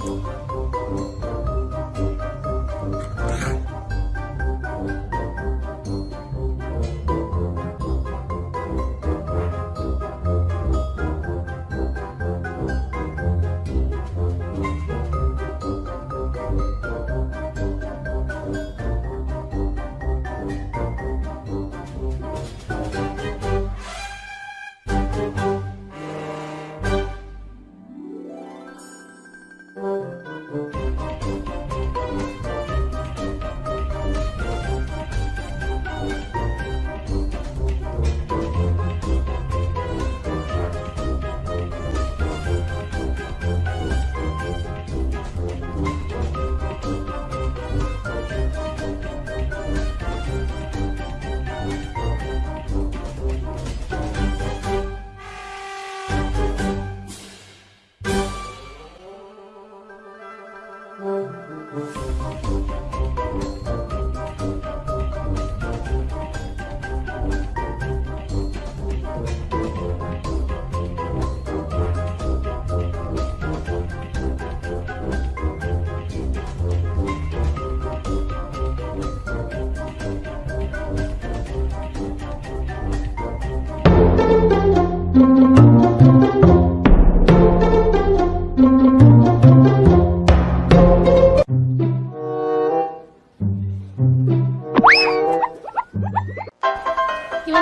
Música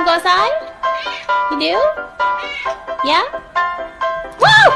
go outside? You do? Yeah? Woo!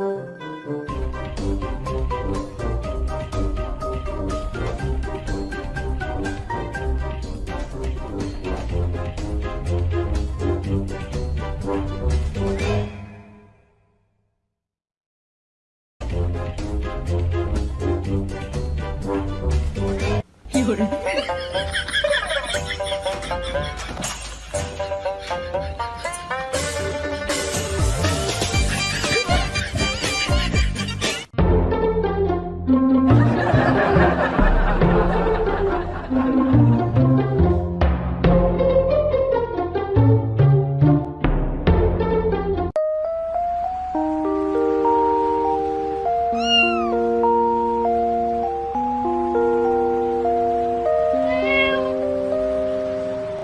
Música